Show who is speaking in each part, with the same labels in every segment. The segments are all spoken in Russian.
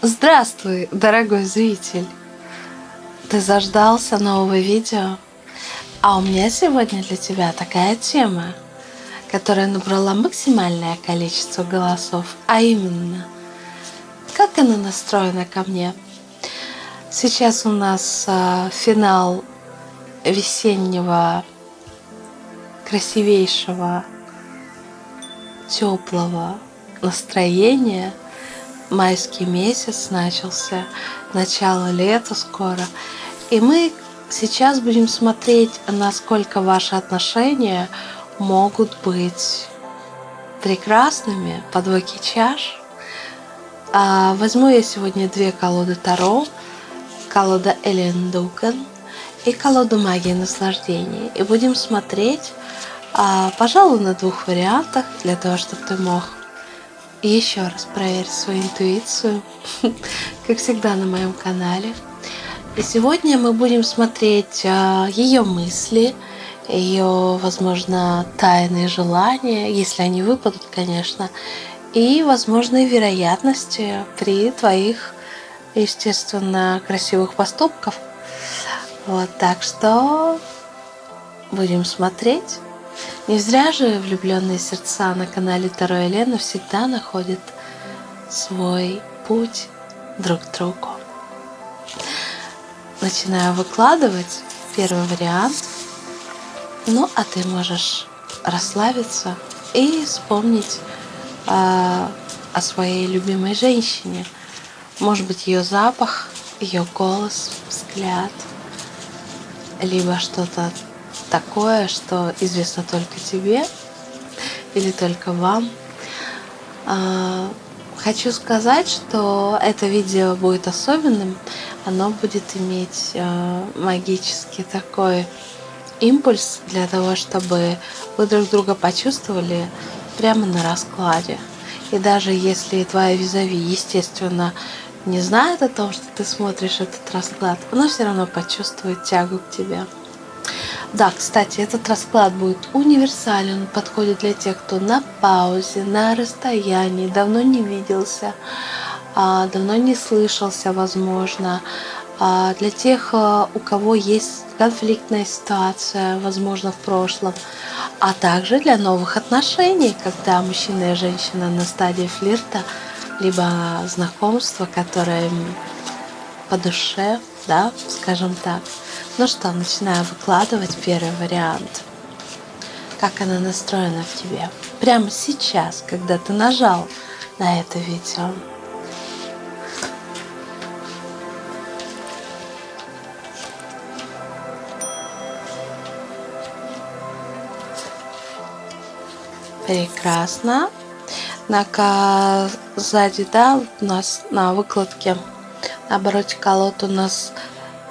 Speaker 1: Здравствуй, дорогой зритель! Ты заждался нового видео? А у меня сегодня для тебя такая тема, которая набрала максимальное количество голосов, а именно, как она настроена ко мне. Сейчас у нас э, финал весеннего, красивейшего, теплого настроения – майский месяц начался, начало лета скоро. И мы сейчас будем смотреть, насколько ваши отношения могут быть прекрасными по двойке чаш. А, возьму я сегодня две колоды Таро. Колода Элен Дуган и колоду Магии Наслаждения. И будем смотреть, а, пожалуй, на двух вариантах, для того, чтобы ты мог еще раз проверь свою интуицию, как всегда на моем канале. И сегодня мы будем смотреть а, ее мысли, ее, возможно, тайные желания, если они выпадут, конечно, и возможные вероятности при твоих, естественно, красивых поступках. Вот, так что будем смотреть. Не зря же влюбленные сердца на канале Таро Елена всегда находят свой путь друг к другу. Начинаю выкладывать первый вариант. Ну, а ты можешь расслабиться и вспомнить э, о своей любимой женщине. Может быть, ее запах, ее голос, взгляд, либо что-то такое, что известно только тебе или только вам. А, хочу сказать, что это видео будет особенным. Оно будет иметь а, магический такой импульс для того, чтобы вы друг друга почувствовали прямо на раскладе. И даже если твоя визави, естественно, не знает о том, что ты смотришь этот расклад, она все равно почувствует тягу к тебе. Да, кстати, этот расклад будет универсален, подходит для тех, кто на паузе, на расстоянии, давно не виделся, а, давно не слышался, возможно. А, для тех, а, у кого есть конфликтная ситуация, возможно, в прошлом, а также для новых отношений, когда мужчина и женщина на стадии флирта, либо знакомства, которое по душе, да, скажем так. Ну что, начинаю выкладывать первый вариант. Как она настроена в тебе. Прямо сейчас, когда ты нажал на это видео. Прекрасно. На сзади, да, у нас на выкладке на обороте колод у нас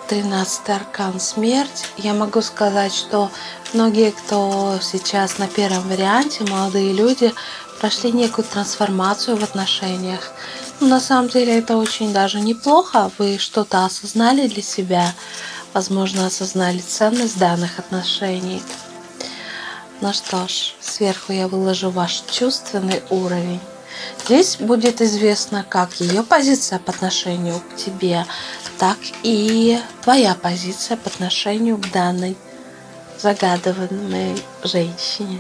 Speaker 1: 13 аркан смерть. Я могу сказать, что многие, кто сейчас на первом варианте, молодые люди, прошли некую трансформацию в отношениях. Но на самом деле это очень даже неплохо. Вы что-то осознали для себя, возможно, осознали ценность данных отношений. Ну что ж, сверху я выложу ваш чувственный уровень. Здесь будет известно как ее позиция по отношению к тебе, так и твоя позиция по отношению к данной загадываемой женщине.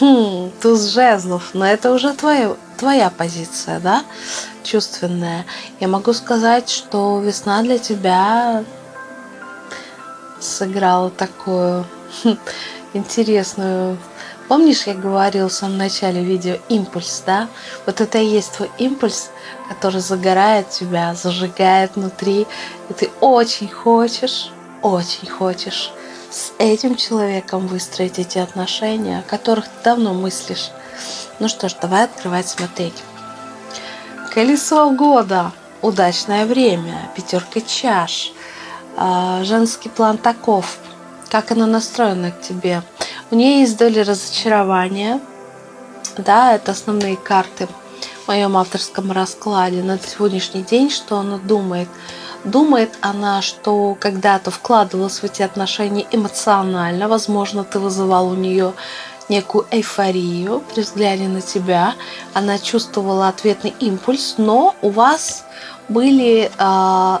Speaker 1: Хм, туз жезлов, но это уже твоя, твоя позиция, да, чувственная. Я могу сказать, что весна для тебя сыграла такую интересную Помнишь, я говорил в самом начале видео импульс, да? Вот это и есть твой импульс, который загорает тебя, зажигает внутри. И ты очень хочешь, очень хочешь с этим человеком выстроить эти отношения, о которых ты давно мыслишь. Ну что ж, давай открывать, смотреть. Колесо года. Удачное время. Пятерка чаш. А, женский план таков. Как она настроена к тебе? У нее есть доля разочарования. Да, это основные карты. моем авторском раскладе на сегодняшний день, что она думает. Думает она, что когда-то вкладывалась в эти отношения эмоционально, возможно, ты вызывал у нее некую эйфорию при взгляде на тебя. Она чувствовала ответный импульс, но у вас были, э,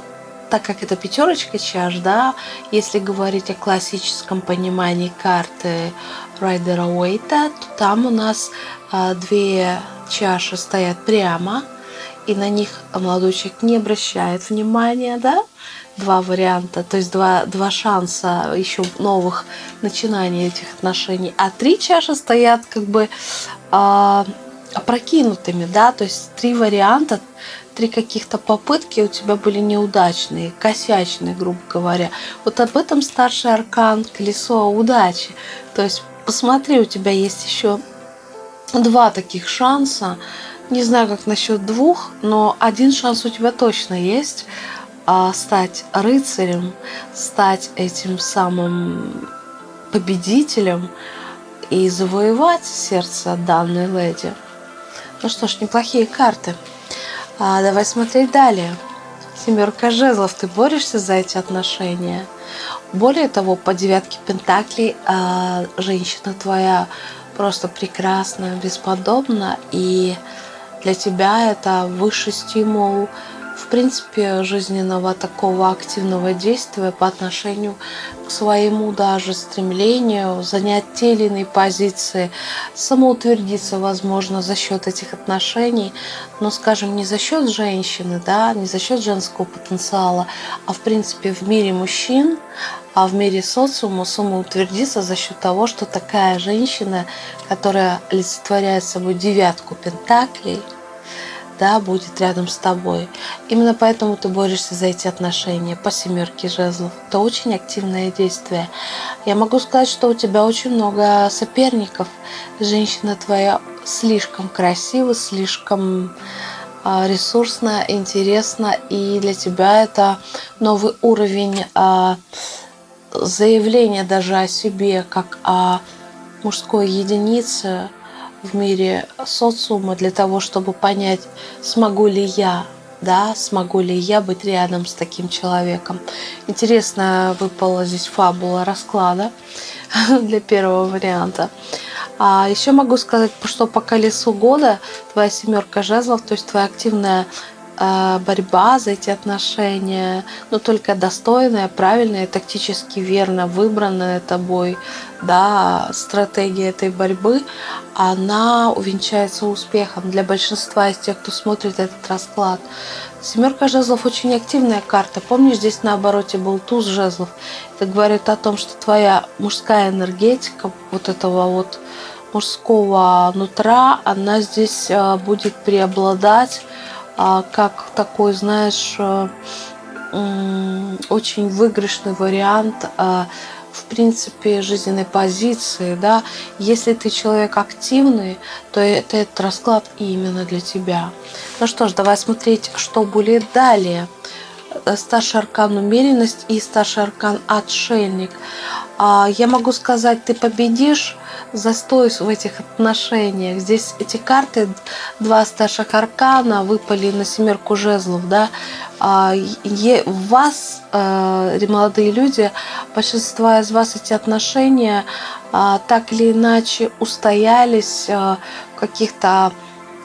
Speaker 1: так как это пятерочка чаш, да, если говорить о классическом понимании карты Райдера Уэйта, то там у нас э, две чаши стоят прямо, и на них молодой человек не обращает внимания, да, два варианта, то есть два, два шанса еще новых начинаний этих отношений, а три чаши стоят как бы э, опрокинутыми, да, то есть три варианта, три каких-то попытки у тебя были неудачные, косячные, грубо говоря. Вот об этом старший аркан колесо удачи. То есть посмотри, у тебя есть еще два таких шанса. Не знаю, как насчет двух, но один шанс у тебя точно есть а, стать рыцарем, стать этим самым победителем и завоевать сердце данной леди. Ну что ж, неплохие карты. А, давай смотреть далее. Семерка жезлов, ты борешься за эти отношения. Более того, по девятке пентаклей а, женщина твоя просто прекрасна, бесподобна, и для тебя это высший стимул в принципе, жизненного такого активного действия по отношению к своему даже стремлению занять те или иные позиции, самоутвердиться, возможно, за счет этих отношений, но, скажем, не за счет женщины, да, не за счет женского потенциала, а, в принципе, в мире мужчин, а в мире социума самоутвердиться за счет того, что такая женщина, которая олицетворяет собой девятку пентаклей – да, будет рядом с тобой. Именно поэтому ты борешься за эти отношения по семерке жезлов. Это очень активное действие. Я могу сказать, что у тебя очень много соперников. Женщина твоя слишком красива, слишком а, ресурсно, интересно, и для тебя это новый уровень а, заявления даже о себе, как о мужской единице, в мире социума для того, чтобы понять, смогу ли я, да, смогу ли я быть рядом с таким человеком. Интересно выпала здесь фабула расклада для первого варианта. А еще могу сказать, что по колесу года твоя семерка жезлов, то есть твоя активная а, борьба за эти отношения, но только достойная, правильная, тактически верно выбранная тобой, да, стратегия этой борьбы, она увенчается успехом для большинства из тех, кто смотрит этот расклад. Семерка жезлов очень активная карта. Помнишь, здесь на обороте был туз жезлов. Это говорит о том, что твоя мужская энергетика вот этого вот мужского нутра, она здесь а, будет преобладать а, как такой, знаешь, э, очень выигрышный вариант в принципе жизненной позиции, да, если ты человек активный, то это этот расклад именно для тебя. Ну что ж, давай смотреть, что будет далее. Э, старший аркан умеренность и старший аркан отшельник. А, я могу сказать, ты победишь застой в этих отношениях. Здесь эти карты, два старших аркана выпали на семерку жезлов, да. А, вас, э, молодые люди, большинство из вас эти отношения а, так или иначе устоялись э, в каких-то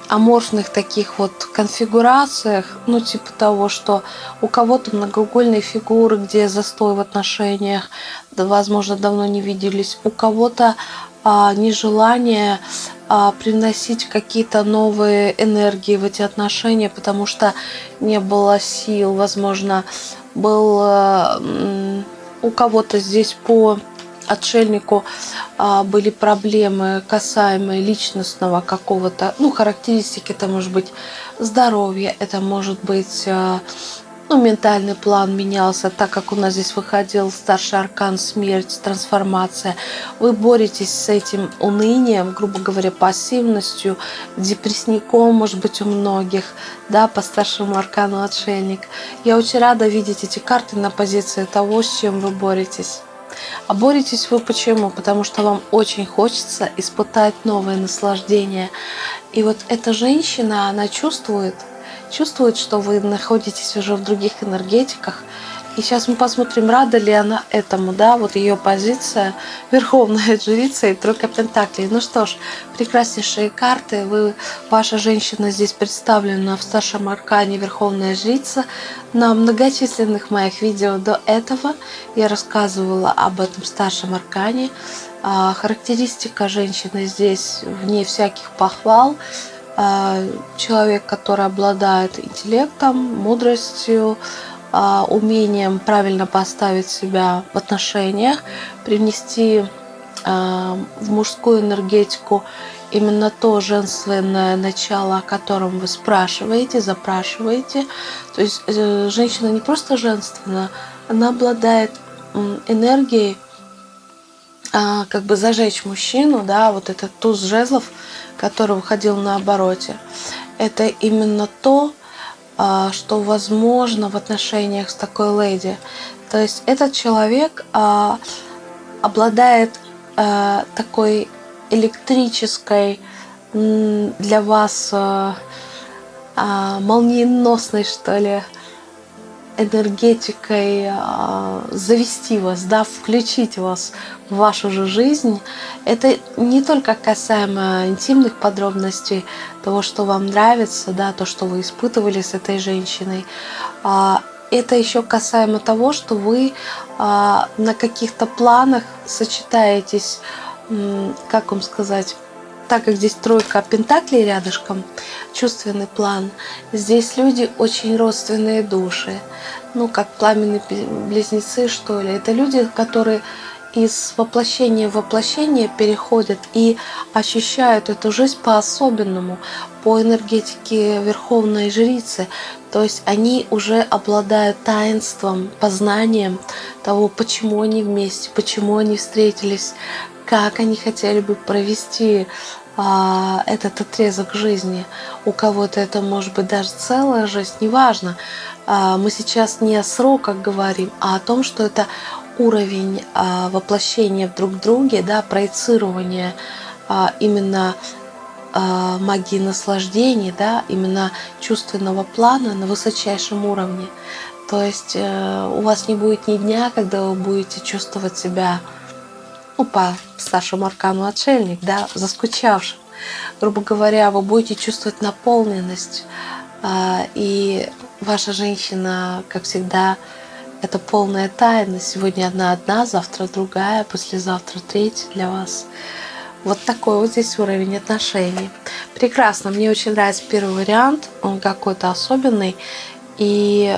Speaker 1: аморфных таких вот конфигурациях, ну типа того, что у кого-то многоугольные фигуры, где застой в отношениях, возможно, давно не виделись, у кого-то а, нежелание а, приносить какие-то новые энергии в эти отношения, потому что не было сил, возможно, был э, у кого-то здесь по отшельнику а, были проблемы касаемые личностного какого-то, ну, характеристики, это может быть здоровье, это может быть а, ну, ментальный план менялся, так как у нас здесь выходил старший аркан смерть, трансформация. Вы боретесь с этим унынием, грубо говоря, пассивностью, депрессником, может быть, у многих, да, по старшему аркану отшельник. Я очень рада видеть эти карты на позиции того, с чем вы боретесь. А боретесь вы почему? Потому что вам очень хочется испытать новое наслаждение. И вот эта женщина, она чувствует, чувствует, что вы находитесь уже в других энергетиках, и сейчас мы посмотрим, рада ли она этому, да, вот ее позиция, верховная жрица и тройка пентаклей. Ну что ж, прекраснейшие карты. Вы, ваша женщина здесь представлена в старшем аркане верховная жрица. На многочисленных моих видео до этого я рассказывала об этом старшем аркане. А, характеристика женщины здесь вне всяких похвал человек, который обладает интеллектом, мудростью, а, умением правильно поставить себя в отношениях, привнести а, в мужскую энергетику именно то женственное начало, о котором вы спрашиваете, запрашиваете. То есть э, женщина не просто женственная, она обладает энергией а, как бы зажечь мужчину, да, вот этот туз жезлов, который выходил на обороте. Это именно то, а, что возможно в отношениях с такой леди. То есть этот человек а, обладает а, такой электрической для вас молниеносной, что ли, энергетикой а, завести вас, да, включить вас в вашу же жизнь. Это не только касаемо интимных подробностей, того, что вам нравится, да, то, что вы испытывали с этой женщиной. А, это еще касаемо того, что вы а, на каких-то планах сочетаетесь, как вам сказать, так как здесь тройка пентаклей рядышком, чувственный план, здесь люди очень родственные души. Ну, как пламенные близнецы, что ли. Это люди, которые из воплощения в воплощение переходят и ощущают эту жизнь по-особенному, по энергетике Верховной Жрицы. То есть они уже обладают таинством, познанием того, почему они вместе, почему они встретились, как они хотели бы провести а, этот отрезок жизни. У кого-то это может быть даже целая жизнь, неважно. А, мы сейчас не о сроках говорим, а о том, что это уровень а, воплощения в друг друге, да, проецирования а, именно а, магии наслаждений, да, именно чувственного плана на высочайшем уровне. То есть э, у вас не будет ни дня, когда вы будете чувствовать себя по старшему аркану отшельник, да, заскучавшим. Грубо говоря, вы будете чувствовать наполненность, а, и ваша женщина, как всегда, это полная тайна. Сегодня одна одна, завтра другая, послезавтра третья для вас. Вот такой вот здесь уровень отношений. Прекрасно, мне очень нравится первый вариант, он какой-то особенный. И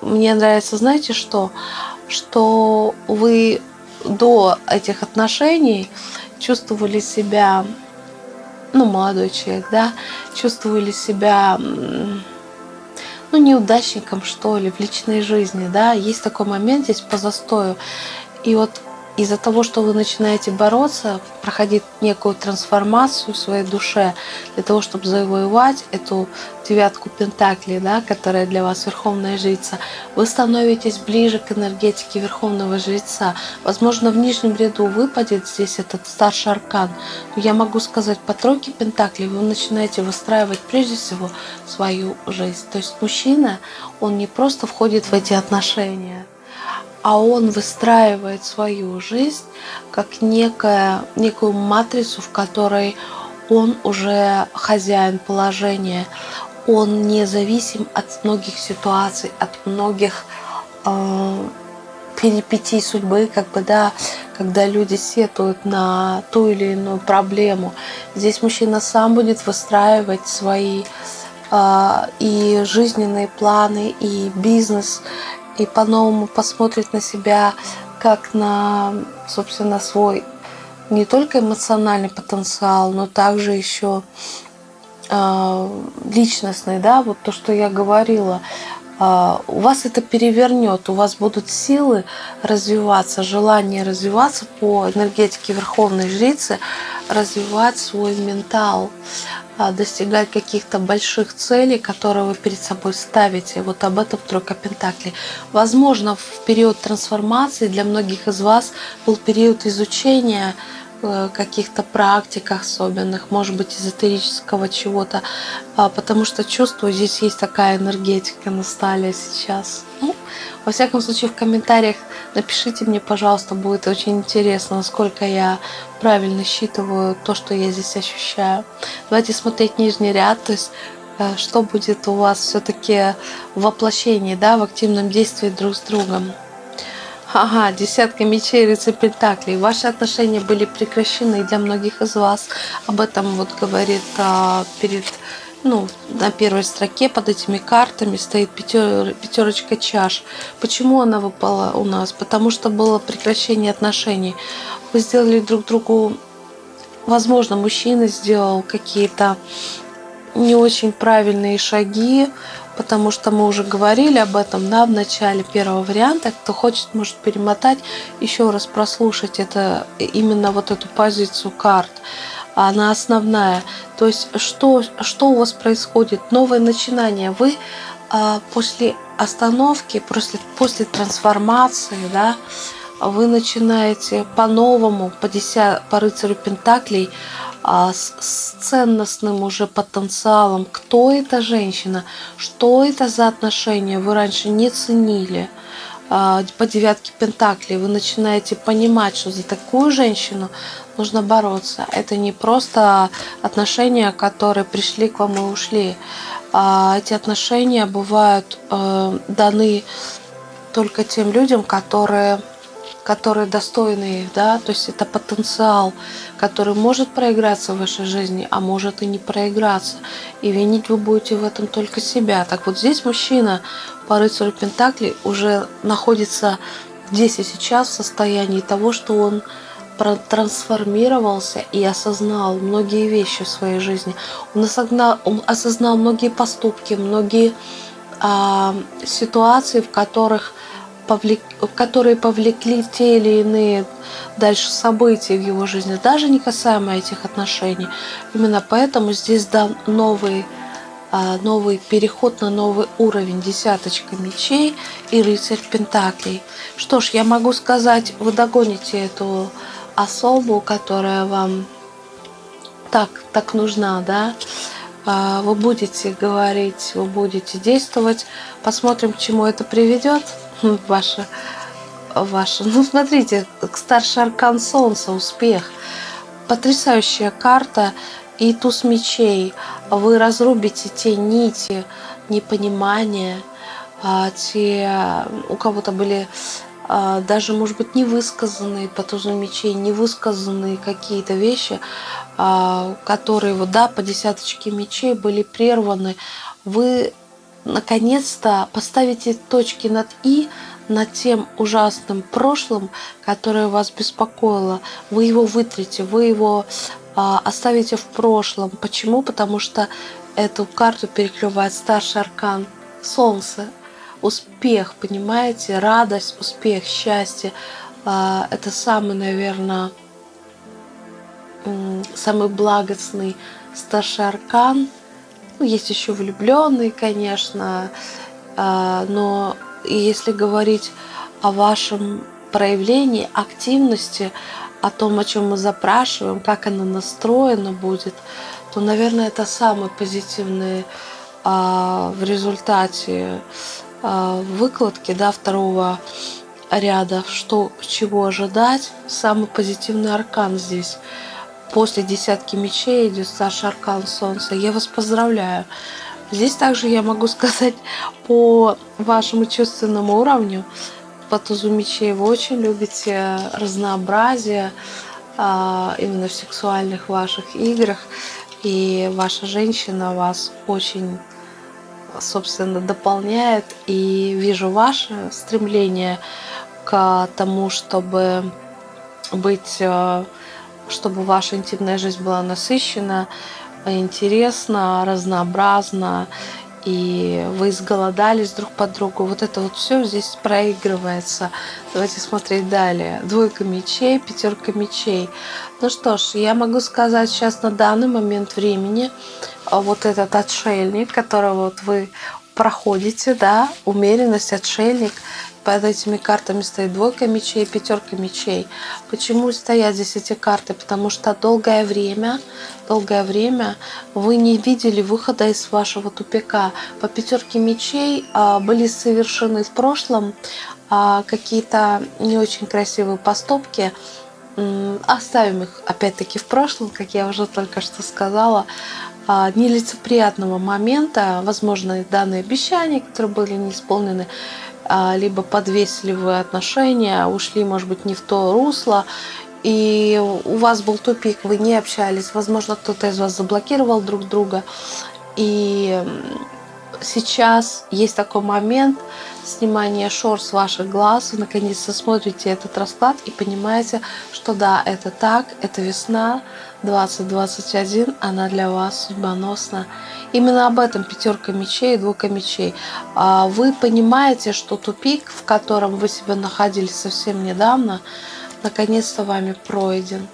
Speaker 1: мне нравится, знаете что? Что вы до этих отношений чувствовали себя, ну, молодой человек, да, чувствовали себя, ну, неудачником, что ли, в личной жизни, да, есть такой момент здесь по застою. И вот из-за того, что вы начинаете бороться, проходить некую трансформацию в своей душе, для того, чтобы завоевать эту девятку пентаклей, да, которая для вас верховная жрица, вы становитесь ближе к энергетике верховного жреца. Возможно, в нижнем ряду выпадет здесь этот старший аркан, но я могу сказать, по тройке пентаклей вы начинаете выстраивать прежде всего свою жизнь. То есть мужчина, он не просто входит в эти отношения, а он выстраивает свою жизнь как некая, некую матрицу, в которой он уже хозяин положения, он независим от многих ситуаций, от многих э, перипетий судьбы, как бы, да, когда люди сетуют на ту или иную проблему. Здесь мужчина сам будет выстраивать свои э, и жизненные планы, и бизнес, и по-новому посмотрит на себя как на, собственно, свой не только эмоциональный потенциал, но также еще э, личностный, да, вот то, что я говорила. Э, у вас это перевернет, у вас будут силы развиваться, желание развиваться по энергетике Верховной Жрицы, развивать свой ментал. А, достигать каких-то больших целей, которые вы перед собой ставите. Вот об этом тройка Пентаклей. Возможно, в период трансформации для многих из вас был период изучения э, каких-то практик особенных, может быть, эзотерического чего-то, а, потому что чувствую, здесь есть такая энергетика на столе сейчас. Ну, во всяком случае, в комментариях напишите мне, пожалуйста, будет очень интересно, насколько я правильно считываю то, что я здесь ощущаю. Давайте смотреть нижний ряд, то есть э, что будет у вас все-таки в воплощении, да, в активном действии друг с другом. Ага, десятка мечей, рыцарь пентаклей. Ваши отношения были прекращены для многих из вас. Об этом вот говорит а, перед ну, на первой строке под этими картами стоит пятер, пятерочка чаш. Почему она выпала у нас? Потому что было прекращение отношений. Вы сделали друг другу, возможно, мужчина сделал какие-то не очень правильные шаги, потому что мы уже говорили об этом да, в начале первого варианта. Кто хочет, может перемотать, еще раз прослушать это, именно вот эту позицию карт она основная. То есть что, что у вас происходит? Новое начинание. Вы а, после остановки, после, после трансформации, да, вы начинаете по-новому, по, деся, по рыцарю Пентаклей, а, с, с ценностным уже потенциалом. Кто эта женщина? Что это за отношения? Вы раньше не ценили. А, по девятке Пентаклей вы начинаете понимать, что за такую женщину нужно бороться. Это не просто отношения, которые пришли к вам и ушли. А эти отношения бывают э, даны только тем людям, которые которые достойны их, да, то есть это потенциал, который может проиграться в вашей жизни, а может и не проиграться. И винить вы будете в этом только себя. Так вот здесь мужчина по рыцарю Пентакли уже находится здесь и сейчас в состоянии того, что он трансформировался и осознал многие вещи в своей жизни. Он осознал, он осознал многие поступки, многие а, ситуации, в которых повлек, которые повлекли те или иные дальше события в его жизни, даже не касаемо этих отношений. Именно поэтому здесь дан новый, а, новый переход на новый уровень, десяточка мечей и рыцарь пентаклей. Что ж, я могу сказать, вы догоните эту особу, которая вам так, так нужна, да, а, вы будете говорить, вы будете действовать. Посмотрим, к чему это приведет. Ваша, ваша. Ну, смотрите, старший аркан Солнца, успех. Потрясающая карта и туз мечей. Вы разрубите те нити непонимания, а, те, у кого-то были даже, может быть, невысказанные по тузу мечей, невысказанные какие-то вещи, а, которые, вот, да, по десяточке мечей были прерваны. Вы наконец-то поставите точки над «и», над тем ужасным прошлым, которое вас беспокоило. Вы его вытрите, вы его а, оставите в прошлом. Почему? Потому что эту карту перекрывает старший аркан Солнце. Успех, понимаете? Радость, успех, счастье. А, это самый, наверное, самый благостный старший аркан – ну, есть еще влюбленные, конечно, а, но если говорить о вашем проявлении активности, о том, о чем мы запрашиваем, как она настроена будет, то, наверное, это самый позитивный а, в результате выкладки да, второго ряда, что чего ожидать, самый позитивный аркан здесь – после десятки мечей идет Саша Аркан Солнца. Я вас поздравляю. Здесь также я могу сказать по вашему чувственному уровню, по тузу мечей вы очень любите разнообразие а, именно в сексуальных ваших играх. И ваша женщина вас очень, собственно, дополняет. И вижу ваше стремление к тому, чтобы быть а, чтобы ваша интимная жизнь была насыщена, интересна, разнообразна, и вы изголодались друг по другу. Вот это вот все здесь проигрывается. Давайте смотреть далее. Двойка мечей, пятерка мечей. Ну что ж, я могу сказать сейчас на данный момент времени, вот этот отшельник, которого вот вы проходите, да, умеренность, отшельник. Под этими картами стоит двойка мечей, пятерка мечей. Почему стоят здесь эти карты? Потому что долгое время, долгое время вы не видели выхода из вашего тупика. По пятерке мечей а, были совершены в прошлом а, какие-то не очень красивые поступки, оставим их опять-таки в прошлом, как я уже только что сказала, а, нелицеприятного момента, возможно, данные обещания, которые были не исполнены, а, либо подвесили вы отношения, ушли, может быть, не в то русло, и у вас был тупик, вы не общались, возможно, кто-то из вас заблокировал друг друга, и сейчас есть такой момент снимания шор с ваших глаз, вы наконец-то смотрите этот расклад и понимаете, что да, это так, это весна, 2021, она для вас судьбоносна. Именно об этом пятерка мечей и двойка мечей. А вы понимаете, что тупик, в котором вы себя находились совсем недавно, наконец-то вами пройден.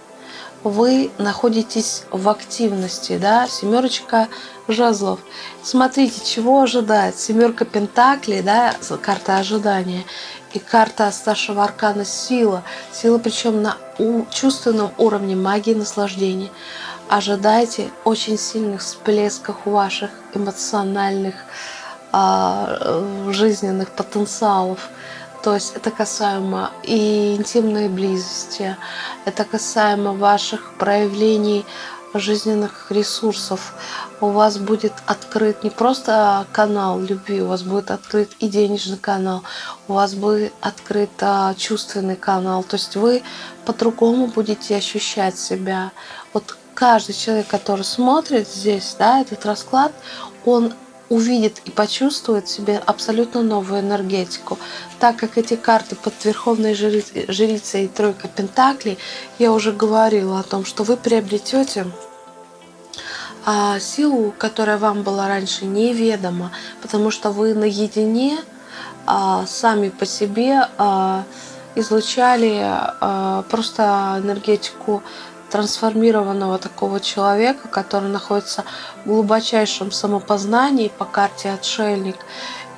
Speaker 1: Вы находитесь в активности, да, семерочка жезлов. Смотрите, чего ожидать. Семерка пентаклей, да, карта ожидания и карта старшего аркана сила. Сила причем на чувственном уровне магии наслаждения. Ожидайте очень сильных всплесков ваших эмоциональных э, жизненных потенциалов. То есть это касаемо и интимной близости, это касаемо ваших проявлений жизненных ресурсов. У вас будет открыт не просто канал любви, у вас будет открыт и денежный канал, у вас будет открыт а, чувственный канал. То есть вы по-другому будете ощущать себя. Вот каждый человек, который смотрит здесь, да, этот расклад, он увидит и почувствует себе абсолютно новую энергетику. Так как эти карты под Верховной Жрицей и Тройка Пентаклей, я уже говорила о том, что вы приобретете силу, которая вам была раньше неведома, потому что вы наедине а, сами по себе а, излучали а, просто энергетику трансформированного такого человека, который находится в глубочайшем самопознании по карте отшельник.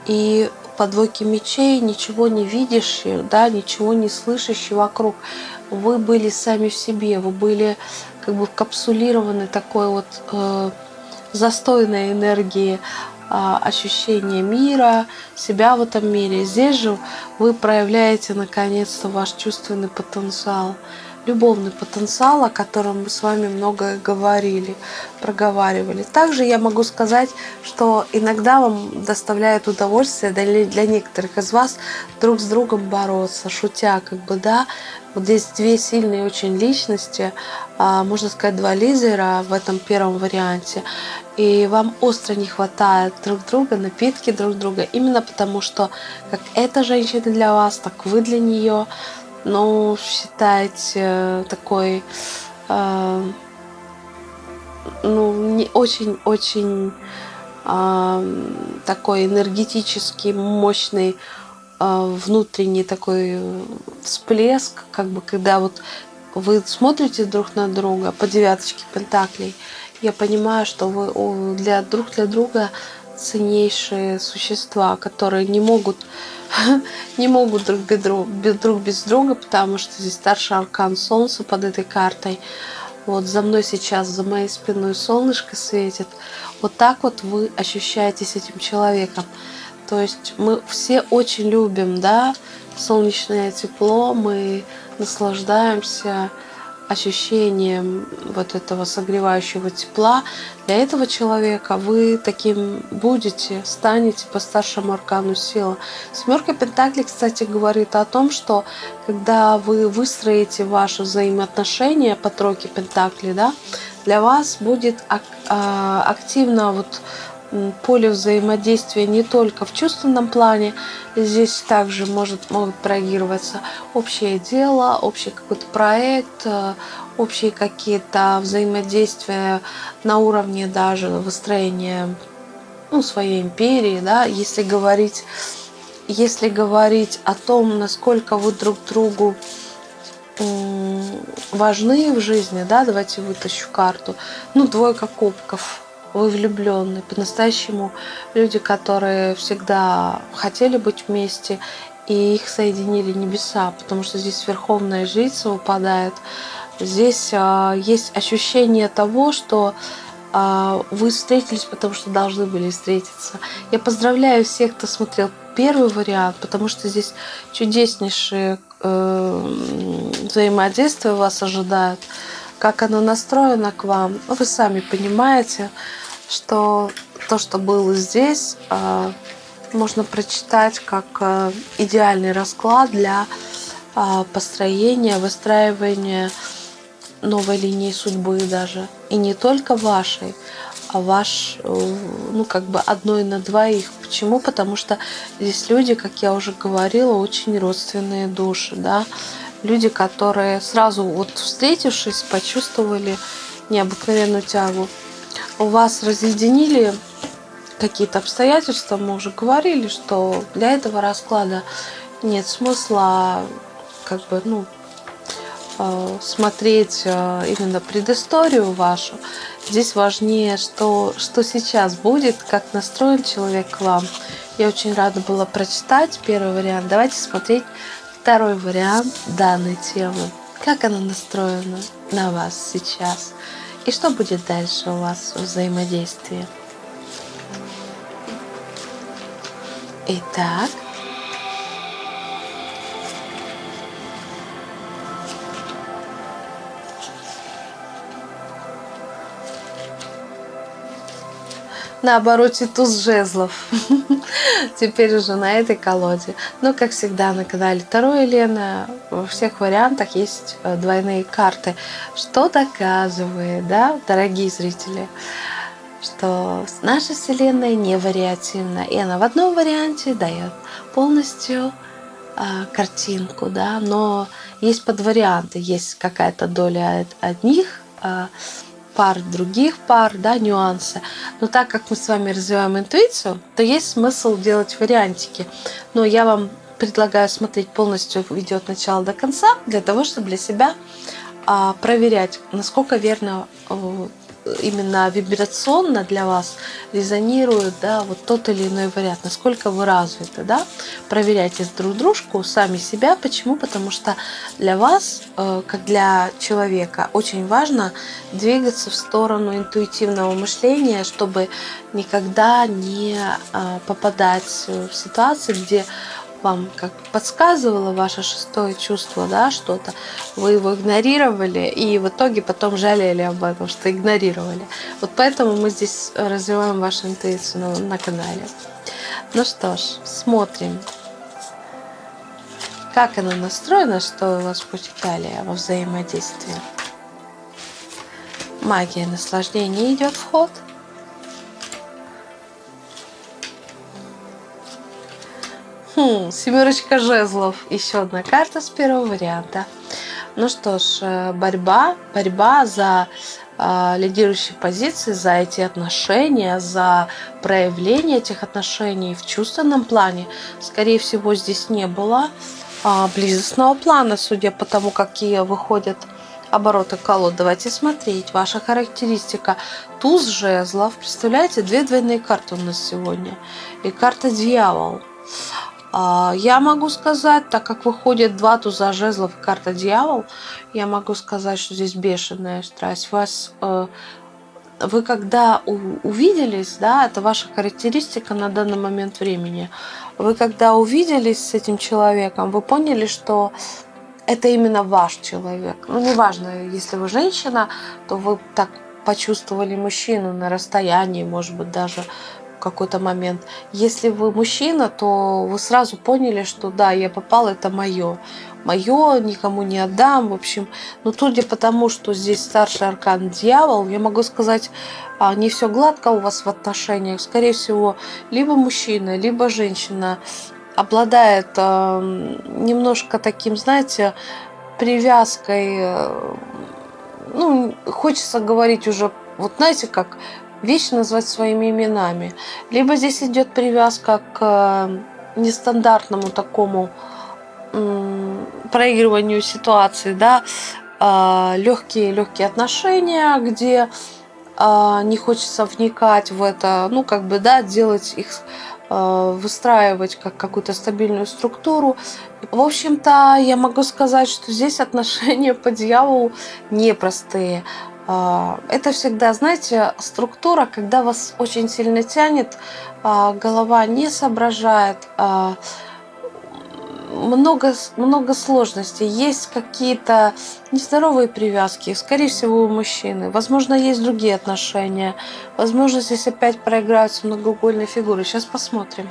Speaker 1: И по двойке мечей ничего не видящий, да, ничего не слышащий вокруг. Вы были сами в себе, вы были как бы капсулированы такой вот э, застойной энергии э, ощущения мира, себя в этом мире. Здесь же вы проявляете наконец-то ваш чувственный потенциал любовный потенциал, о котором мы с вами много говорили, проговаривали. Также я могу сказать, что иногда вам доставляет удовольствие для, для некоторых из вас друг с другом бороться, шутя, как бы, да. Вот здесь две сильные очень личности, а, можно сказать, два лидера в этом первом варианте. И вам остро не хватает друг друга, напитки друг друга, именно потому что как эта женщина для вас, так вы для нее ну, считать э, такой, э, ну, не очень-очень э, такой энергетический, мощный внутренний такой всплеск, как бы, когда вот вы смотрите друг на друга по девяточке пентаклей, я понимаю, что вы для друг для друга ценнейшие существа, которые не могут не могут друг без, друга, друг без друга, потому что здесь старший аркан Солнца под этой картой. Вот за мной сейчас, за моей спиной солнышко светит. Вот так вот вы ощущаетесь этим человеком. То есть мы все очень любим, да, солнечное тепло, мы наслаждаемся ощущением вот этого согревающего тепла. Для этого человека вы таким будете, станете по старшему аркану сила. Семерка Пентаклей, кстати, говорит о том, что когда вы выстроите ваши взаимоотношения по тройке Пентаклей, да, для вас будет а, активно вот поле взаимодействия не только в чувственном плане, здесь также может, могут проигрываться общее дело, общий какой-то проект, э, общие какие-то взаимодействия на уровне даже выстроения ну, своей империи, да, если говорить, если говорить о том, насколько вы друг другу важны в жизни, да, давайте вытащу карту, ну, двойка кубков, вы влюбленные, по-настоящему люди, которые всегда хотели быть вместе, и их соединили небеса, потому что здесь верховная жрица выпадает. Здесь э, есть ощущение того, что э, вы встретились, потому что должны были встретиться. Я поздравляю всех, кто смотрел первый вариант, потому что здесь чудеснейшие э, взаимодействия вас ожидают. Как оно настроено к вам, вы сами понимаете, что то, что было здесь, э, можно прочитать как э, идеальный расклад для э, построения, выстраивания новой линии судьбы даже. И не только вашей, а ваш, ну, как бы одной на двоих. Почему? Потому что здесь люди, как я уже говорила, очень родственные души, да. Люди, которые сразу вот встретившись, почувствовали необыкновенную тягу. У вас разъединили какие-то обстоятельства, мы уже говорили, что для этого расклада нет смысла как бы, ну, э, смотреть э, именно предысторию вашу. Здесь важнее, что, что сейчас будет, как настроен человек к вам. Я очень рада была прочитать первый вариант. Давайте смотреть второй вариант данной темы. Как она настроена на вас сейчас? И что будет дальше у вас в взаимодействии? Итак, на обороте туз жезлов. Теперь уже на этой колоде. Но, как всегда, на канале Таро Елена во всех вариантах есть э, двойные карты. Что доказывает, да, дорогие зрители, что наша Вселенная не вариативна. И она в одном варианте дает полностью э, картинку, да, но есть подварианты, есть какая-то доля одних э, пар, других пар, да, нюансы. Но так как мы с вами развиваем интуицию, то есть смысл делать вариантики. Но я вам предлагаю смотреть полностью видео от начала до конца, для того, чтобы для себя а, проверять, насколько верно э, именно вибрационно для вас резонирует да, вот тот или иной вариант, насколько вы развиты. Да? Проверяйте друг дружку, сами себя. Почему? Потому что для вас, э, как для человека, очень важно двигаться в сторону интуитивного мышления, чтобы никогда не э, попадать в ситуации, где вам как подсказывало ваше шестое чувство, да, что-то, вы его игнорировали и в итоге потом жалели об этом, что игнорировали. Вот поэтому мы здесь развиваем вашу интуицию на, на канале. Ну что ж, смотрим, как она настроена, что у вас далее во взаимодействии. Магия наслаждения идет в ход. Хм, семерочка жезлов. Еще одна карта с первого варианта. Ну что ж, э, борьба, борьба за э, лидирующие позиции, за эти отношения, за проявление этих отношений в чувственном плане. Скорее всего, здесь не было э, близостного плана, судя по тому, какие выходят обороты колод. Давайте смотреть. Ваша характеристика. Туз жезлов. Представляете, две двойные карты у нас сегодня. И карта дьявол. А, я могу сказать, так как выходит два туза жезлов и карта дьявол, я могу сказать, что здесь бешеная страсть. Вас, э, вы когда увиделись, да, это ваша характеристика на данный момент времени. Вы когда увиделись с этим человеком, вы поняли, что это именно ваш человек. Ну, неважно, если вы женщина, то вы так почувствовали мужчину на расстоянии, может быть, даже какой-то момент. Если вы мужчина, то вы сразу поняли, что да, я попал, это мое. Мое, никому не отдам, в общем. Но судя по тому, что здесь старший аркан дьявол, я могу сказать, а, не все гладко у вас в отношениях. Скорее всего, либо мужчина, либо женщина обладает э, немножко таким, знаете, привязкой, э, ну, хочется говорить уже, вот знаете, как вещи назвать своими именами. Либо здесь идет привязка к э, нестандартному такому проигрыванию ситуации, да, легкие, а, легкие отношения, где а, не хочется вникать в это, ну, как бы, да, делать их выстраивать как какую-то стабильную структуру. В общем-то, я могу сказать, что здесь отношения по дьяволу непростые. А, это всегда, знаете, структура, когда вас очень сильно тянет, голова не соображает, много, много сложностей. Есть какие-то нездоровые привязки, скорее всего, у мужчины. Возможно, есть другие отношения. Возможно, здесь опять проиграются многоугольные фигуры. Сейчас посмотрим.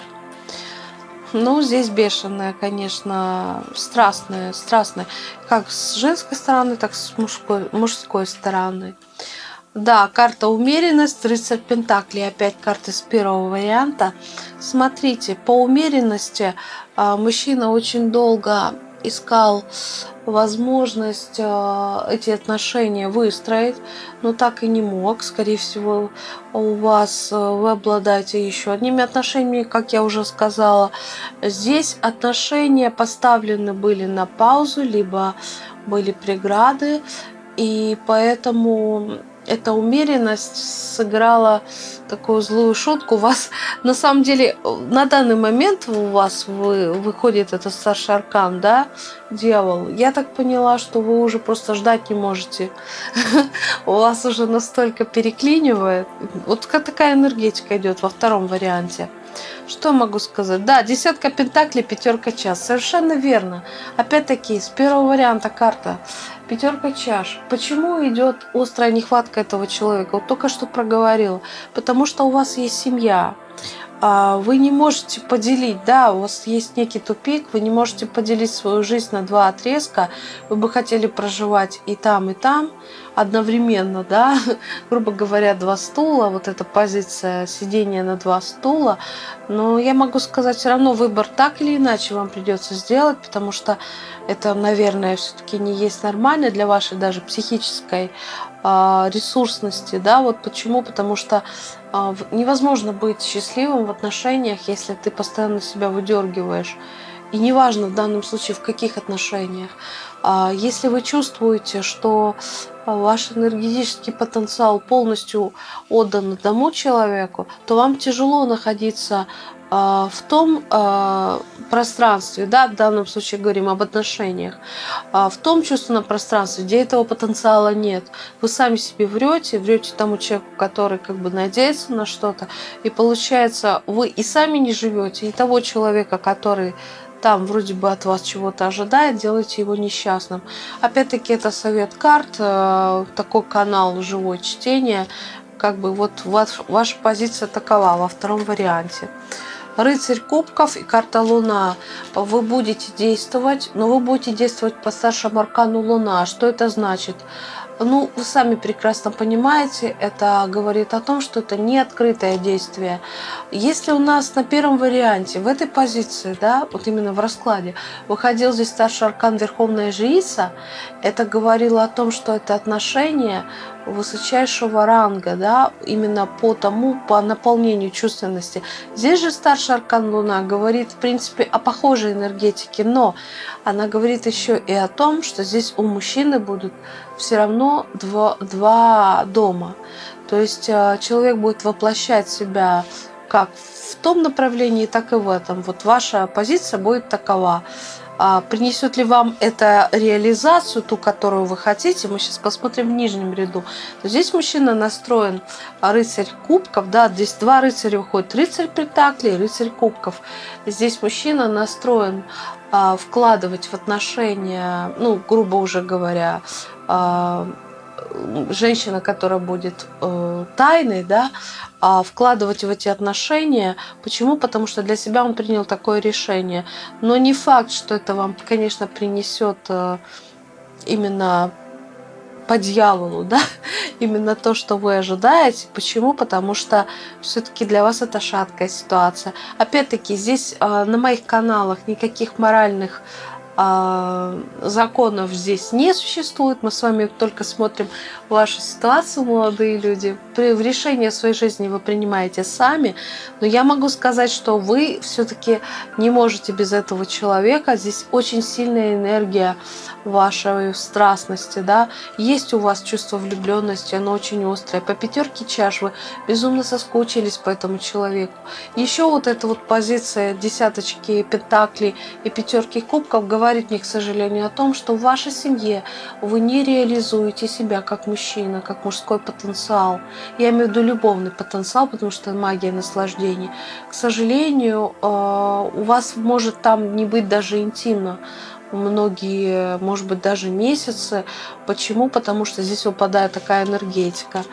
Speaker 1: Ну, здесь бешеная, конечно, страстная, страстная. Как с женской стороны, так и с мужской, мужской стороны. Да, карта умеренность, рыцарь Пентаклей, опять карты с первого варианта. Смотрите, по умеренности а, мужчина очень долго искал возможность а, эти отношения выстроить, но так и не мог. Скорее всего, у вас а, вы обладаете еще одними отношениями, как я уже сказала. Здесь отношения поставлены были на паузу, либо были преграды, и поэтому эта умеренность сыграла такую злую шутку. У вас на самом деле на данный момент у вас вы, выходит этот старший аркан, да, дьявол. Я так поняла, что вы уже просто ждать не можете. У вас уже настолько переклинивает. Вот такая энергетика идет во втором варианте. Что могу сказать? Да, десятка пентаклей, пятерка час. Совершенно верно. Опять-таки, с первого варианта карта. Пятерка чаш. Почему идет острая нехватка этого человека? Вот только что проговорила. Потому что у вас есть семья. А, вы не можете поделить, да, у вас есть некий тупик, вы не можете поделить свою жизнь на два отрезка, вы бы хотели проживать и там, и там одновременно, да, грубо говоря, два стула, вот эта позиция сидения на два стула, но я могу сказать, все равно выбор так или иначе вам придется сделать, потому что это, наверное, все-таки не есть нормально для вашей даже психической а, ресурсности, да, вот почему, потому что невозможно быть счастливым в отношениях, если ты постоянно себя выдергиваешь. И неважно в данном случае в каких отношениях. А, если вы чувствуете, что ваш энергетический потенциал полностью отдан одному человеку, то вам тяжело находиться а, в том а, пространстве, да, в данном случае говорим об отношениях, а, в том чувственном пространстве, где этого потенциала нет. Вы сами себе врете, врете тому человеку, который как бы надеется на что-то, и получается, вы и сами не живете, и того человека, который там вроде бы от вас чего-то ожидает, делайте его несчастным. Опять-таки это совет карт, такой канал живое чтение, как бы вот ваша позиция такова во втором варианте рыцарь кубков и карта луна. Вы будете действовать, но вы будете действовать по старшему аркану луна. Что это значит? Ну, вы сами прекрасно понимаете, это говорит о том, что это не открытое действие. Если у нас на первом варианте, в этой позиции, да, вот именно в раскладе, выходил здесь старший аркан Верховная Жрица, это говорило о том, что это отношение высочайшего ранга, да, именно по тому, по наполнению чувственности. Здесь же старший аркан Луна говорит, в принципе, о похожей энергетике, но она говорит еще и о том, что здесь у мужчины будут все равно два, два дома. То есть э, человек будет воплощать себя как в том направлении, так и в этом. Вот ваша позиция будет такова. А принесет ли вам это реализацию, ту, которую вы хотите, мы сейчас посмотрим в нижнем ряду. Здесь мужчина настроен рыцарь кубков, да, здесь два рыцаря выходят, рыцарь пентаклей, рыцарь кубков. Здесь мужчина настроен а, вкладывать в отношения, ну, грубо уже говоря, а, женщина, которая будет э, тайной, да, а вкладывать в эти отношения. Почему? Потому что для себя он принял такое решение. Но не факт, что это вам, конечно, принесет э, именно по дьяволу, да, именно то, что вы ожидаете. Почему? Потому что все-таки для вас это шаткая ситуация. Опять-таки, здесь э, на моих каналах никаких моральных законов здесь не существует. Мы с вами только смотрим вашу ситуацию, молодые люди. В решении своей жизни вы принимаете сами. Но я могу сказать, что вы все-таки не можете без этого человека. Здесь очень сильная энергия вашей страстности. Да? Есть у вас чувство влюбленности, оно очень острое. По пятерке чаш вы безумно соскучились по этому человеку. Еще вот эта вот позиция десяточки пентаклей и пятерки кубков говорит, мне, к сожалению, о том, что в вашей семье вы не реализуете себя как мужчина, как мужской потенциал. Я имею в виду любовный потенциал, потому что магия наслаждений. К сожалению, э, у вас может там не быть даже интимно многие, может быть, даже месяцы. Почему? Потому что здесь выпадает такая энергетика.